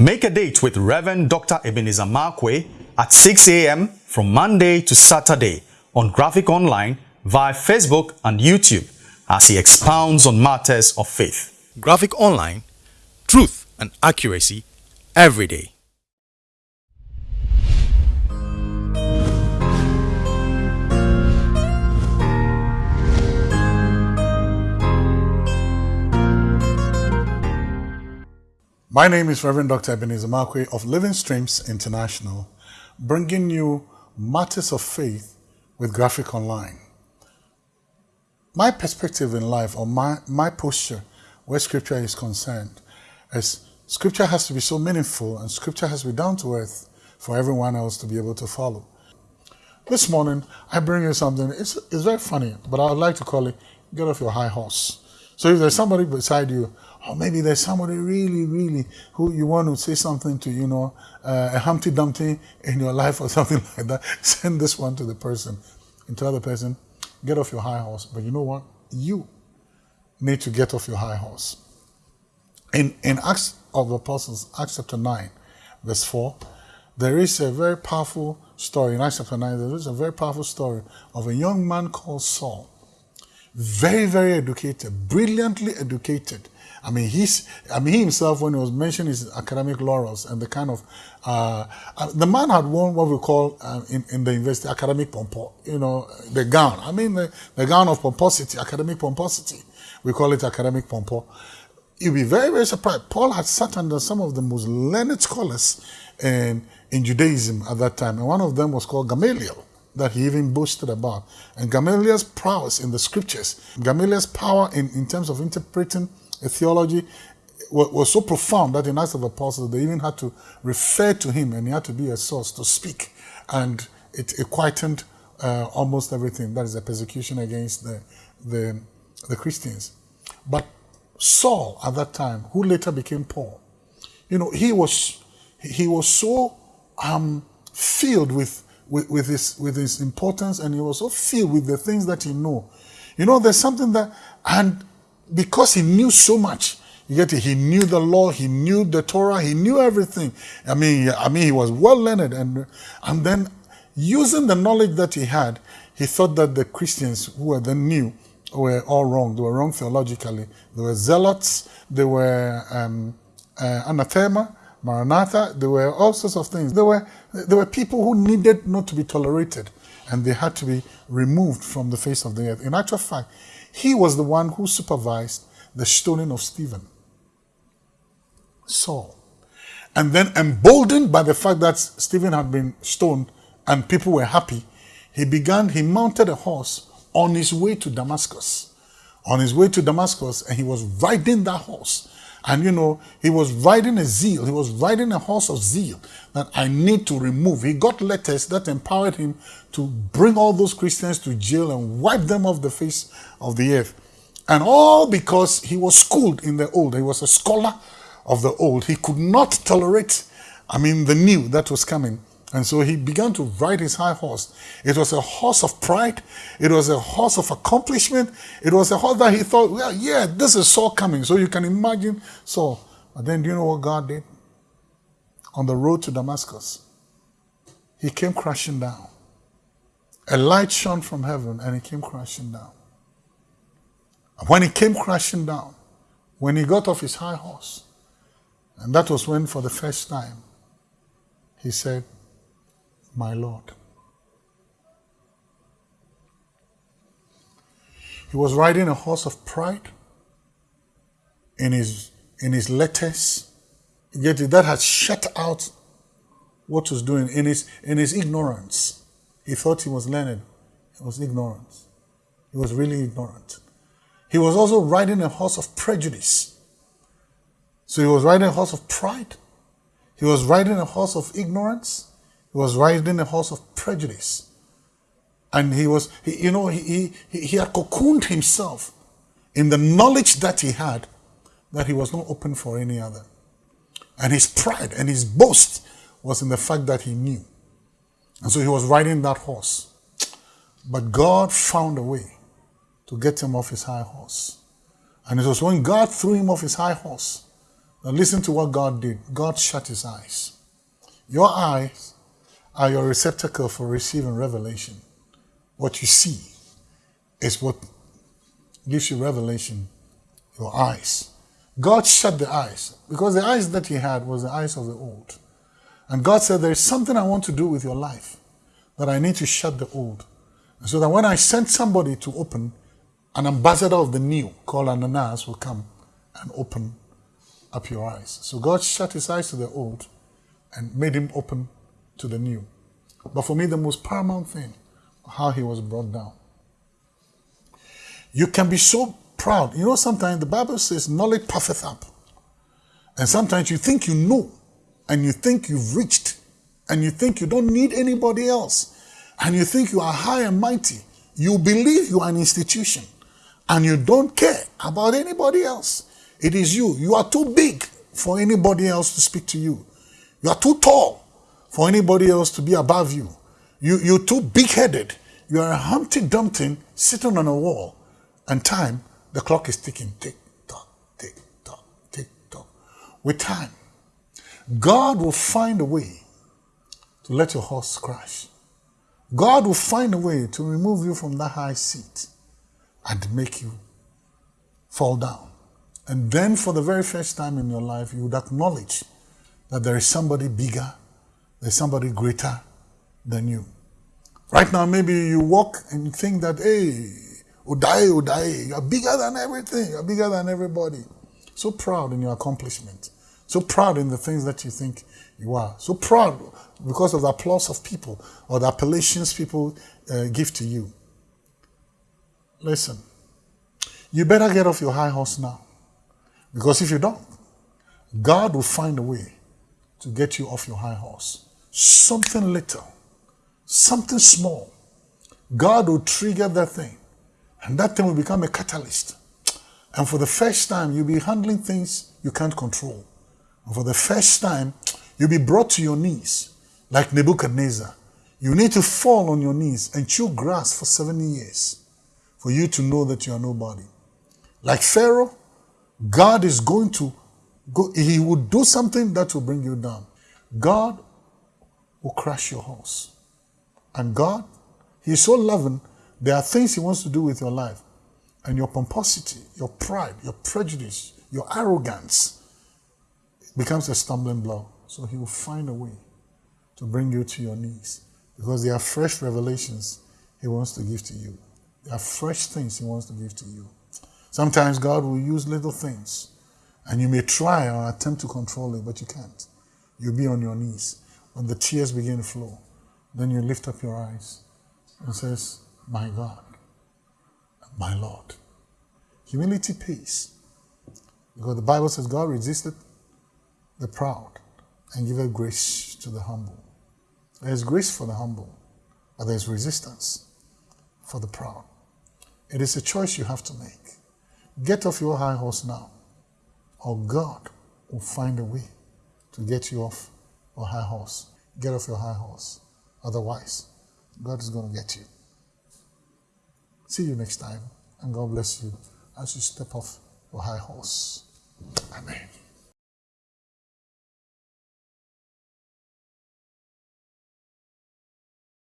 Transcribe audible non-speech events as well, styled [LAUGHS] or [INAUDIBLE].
Make a date with Reverend Dr. Ebenezer Markwei at 6 a.m. from Monday to Saturday on Graphic Online via Facebook and YouTube as he expounds on matters of faith. Graphic Online, truth and accuracy every day. My name is Reverend Dr. Ebenezer Markwei of Living Streams International, bringing you matters of faith with Graphic Online. My perspective in life, or my, my posture where Scripture is concerned, is Scripture has to be so meaningful and Scripture has to be down to earth for everyone else to be able to follow. This morning, I bring you something, it's, it's very funny, but I would like to call it Get Off Your High Horse. So if there's somebody beside you or maybe there's somebody really, really who you want to say something to, you know, uh, a Humpty Dumpty in your life or [LAUGHS] something like that. Send this one to the person and tell the person, get off your high horse. But you know what? You need to get off your high horse. In, in Acts of the Apostles, Acts chapter 9, verse 4, there is a very powerful story. In Acts chapter 9, there is a very powerful story of a young man called Saul. Very, very educated, brilliantly educated I mean, he's, I mean, he himself, when he was mentioning his academic laurels and the kind of, uh, uh, the man had worn what we call uh, in, in the university academic pompo, you know, the gown. I mean, the, the gown of pomposity, academic pomposity. We call it academic pompo. You'd be very, very surprised. Paul had sat under some of the most learned scholars in, in Judaism at that time, and one of them was called Gamaliel that he even boasted about. And Gamaliel's prowess in the scriptures, Gamaliel's power in, in terms of interpreting a theology was, was so profound that in Acts of the Apostles they even had to refer to him and he had to be a source to speak. And it, it quietened uh, almost everything. That is a persecution against the, the, the Christians. But Saul at that time, who later became Paul, you know, he was he was so um, filled with, with, with his with his importance and he was so filled with the things that he knew. You know, there's something that and because he knew so much. You get it? He knew the law, he knew the Torah, he knew everything. I mean, I mean, he was well learned, and and then using the knowledge that he had, he thought that the Christians who were then new were all wrong. They were wrong theologically. They were zealots. They were um, uh, anathema, maranatha. There were all sorts of things. There were there were people who needed not to be tolerated, and they had to be removed from the face of the earth. In actual fact, he was the one who supervised the stoning of Stephen, Saul. And then, emboldened by the fact that Stephen had been stoned and people were happy, he began, he mounted a horse on his way to Damascus. On his way to Damascus, and he was riding that horse. And you know, he was riding a zeal, he was riding a horse of zeal that I need to remove. He got letters that empowered him to bring all those Christians to jail and wipe them off the face of the earth. And all because he was schooled in the old. He was a scholar of the old. He could not tolerate, I mean, the new that was coming. And so he began to ride his high horse. It was a horse of pride. It was a horse of accomplishment. It was a horse that he thought, well, yeah, this is Saul coming. So you can imagine Saul. But then do you know what God did? On the road to Damascus, he came crashing down. A light shone from heaven and he came crashing down. And when he came crashing down, when he got off his high horse, and that was when for the first time he said, My Lord. He was riding a horse of pride in his in his letters. Yet that had shut out what was doing in his in his ignorance. He thought he was learned. It was ignorance. He was really ignorant. He was also riding a horse of prejudice. So he was riding a horse of pride. He was riding a horse of ignorance. He was riding a horse of prejudice. And he was, he, you know, he, he, he had cocooned himself in the knowledge that he had that he was not open for any other. And his pride and his boast was in the fact that he knew. And so he was riding that horse. But God found a way to get him off his high horse. And it was when God threw him off his high horse Now listen to what God did. God shut his eyes. Your eyes are your receptacle for receiving revelation. What you see is what gives you revelation. Your eyes. God shut the eyes because the eyes that he had was the eyes of the old. And God said, There is something I want to do with your life that I need to shut the old. And So that when I send somebody to open, an ambassador of the new called Ananias will come and open up your eyes. So God shut his eyes to the old and made him open to the new. But for me, the most paramount thing, how he was brought down. You can be so proud. You know, sometimes the Bible says knowledge puffeth up. And sometimes you think you know, and you think you've reached, and you think you don't need anybody else, and you think you are high and mighty. You believe you are an institution, and you don't care about anybody else. It is you. You are too big for anybody else to speak to you. You are too tall for anybody else to be above you. you you're too big headed. You are a Humpty Dumpty sitting on a wall, and time, the clock is ticking tick tock, tick tock, tick tock. With time, God will find a way to let your horse crash. God will find a way to remove you from that high seat and make you fall down. And then, for the very first time in your life, you would acknowledge that there is somebody bigger, there's somebody greater than you. Right now, maybe you walk and think that, hey, Udai, Udai, you're bigger than everything, you're bigger than everybody. So proud in your accomplishment, so proud in the things that you think you are, so proud because of the applause of people or the appellations people uh, give to you. Listen, you better get off your high horse now. Because if you don't, God will find a way to get you off your high horse. Something little, something small. God will trigger that thing, and that thing will become a catalyst. And for the first time, you'll be handling things you can't control. And for the first time, you'll be brought to your knees like Nebuchadnezzar. You need to fall on your knees and chew grass for 70 years for you to know that you are nobody. Like Pharaoh, God is going to go, he will do something that will bring you down. God will crash your horse. And God, He is so loving, there are things He wants to do with your life. And your pomposity, your pride, your prejudice, your arrogance becomes a stumbling block. So He will find a way to bring you to your knees because there are fresh revelations He wants to give to you. There are fresh things He wants to give to you. Sometimes God will use little things and you may try or attempt to control it, but you can't. You'll be on your knees. When the tears begin to flow, then you lift up your eyes and says, My God, my Lord. Humility pays. Because the Bible says God resisted the proud and giveth grace to the humble. There's grace for the humble, but there's resistance for the proud. It is a choice you have to make. Get off your high horse now, or God will find a way to get you off your high horse. Get off your high horse. Otherwise, God is going to get you. See you next time, and God bless you as you step off your high horse. Amen.